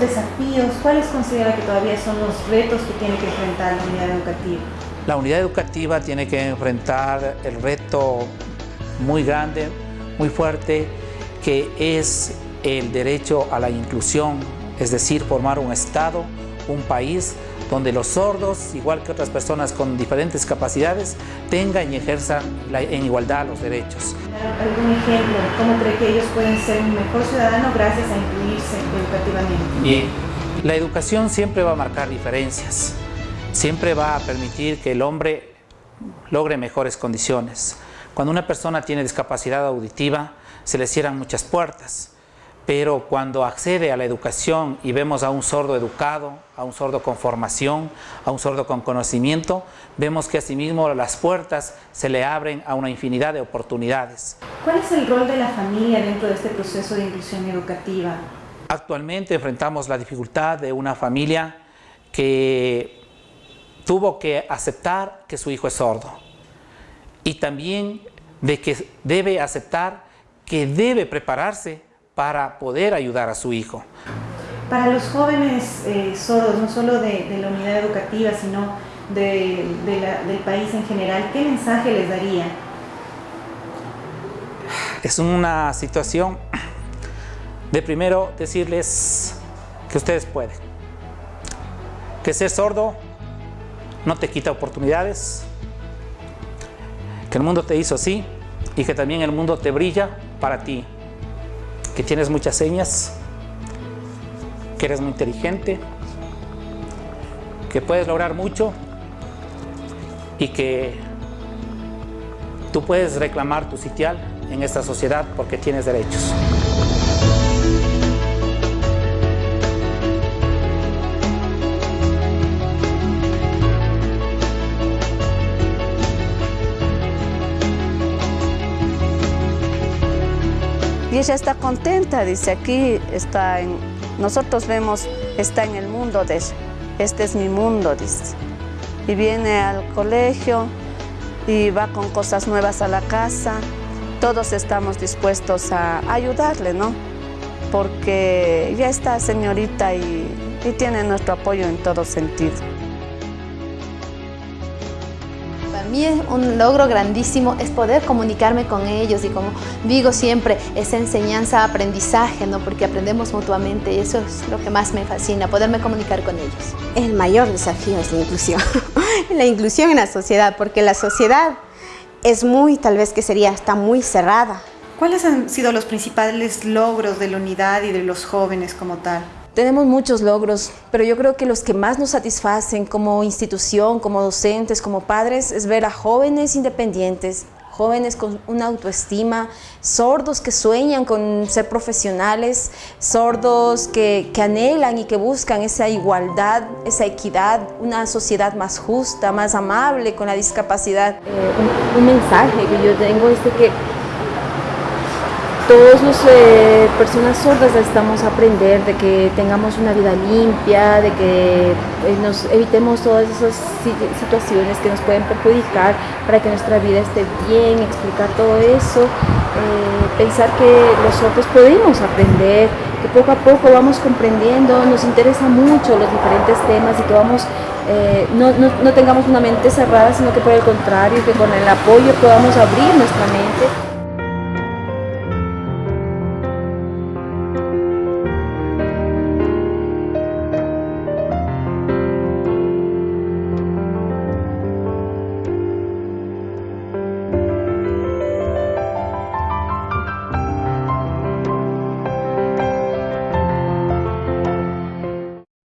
desafíos, ¿cuáles considera que todavía son los retos que tiene que enfrentar la unidad educativa? La unidad educativa tiene que enfrentar el reto muy grande, muy fuerte, que es el derecho a la inclusión, es decir, formar un Estado, un país donde los sordos, igual que otras personas con diferentes capacidades, tengan y ejerzan en igualdad los derechos. ¿Algún ejemplo? ¿Cómo cree que ellos pueden ser un mejor ciudadano gracias a incluirse educativamente? Bien, la educación siempre va a marcar diferencias, siempre va a permitir que el hombre logre mejores condiciones. Cuando una persona tiene discapacidad auditiva, se le cierran muchas puertas pero cuando accede a la educación y vemos a un sordo educado, a un sordo con formación, a un sordo con conocimiento, vemos que asimismo las puertas se le abren a una infinidad de oportunidades. ¿Cuál es el rol de la familia dentro de este proceso de inclusión educativa? Actualmente enfrentamos la dificultad de una familia que tuvo que aceptar que su hijo es sordo y también de que debe aceptar que debe prepararse para poder ayudar a su hijo. Para los jóvenes eh, sordos, no solo de, la unidad educativa, sino del país en general, ¿qué mensaje les daría? Es una situación de primero decirles que ustedes pueden. Que ser sordo no te quita oportunidades, que el mundo te hizo así y que también el mundo te brilla para ti que tienes muchas señas, que eres muy inteligente, que puedes lograr mucho y que tú puedes reclamar tu sitial en esta sociedad porque tienes derechos. Y ella está contenta, dice, aquí está en, nosotros vemos, está en el mundo de ella. Este es mi mundo, dice. Y viene al colegio y va con cosas nuevas a la casa. Todos estamos dispuestos a ayudarle, ¿no? Porque ya está señorita y, y tiene nuestro apoyo en todo sentido. Mí es un logro grandísimo es poder comunicarme con ellos y como digo siempre, esa enseñanza, aprendizaje, ¿no? porque aprendemos mutuamente y eso es lo que más me fascina, poderme comunicar con ellos. El mayor desafío es la inclusión, la inclusión en la sociedad, porque la sociedad es muy, tal vez que sería, está muy cerrada. ¿Cuáles han sido los principales logros de la unidad y de los jóvenes como tal? Tenemos muchos logros, pero yo creo que los que más nos satisfacen como institución, como docentes, como padres, es ver a jóvenes independientes, jóvenes con una autoestima, sordos que sueñan con ser profesionales, sordos que, anhelan y que buscan esa igualdad, esa equidad, una sociedad más justa, más amable con la discapacidad. Eh, un, mensaje que yo tengo es que todos los eh, personas sordas necesitamos aprender de que tengamos una vida limpia, de que eh, nos evitemos todas esas situaciones que nos pueden perjudicar para que nuestra vida esté bien, explicar todo eso, eh, pensar que los sordos podemos aprender, que poco a poco vamos comprendiendo, nos interesa mucho los diferentes temas y que vamos, no, no tengamos una mente cerrada, sino que por el contrario, que con el apoyo podamos abrir nuestra mente.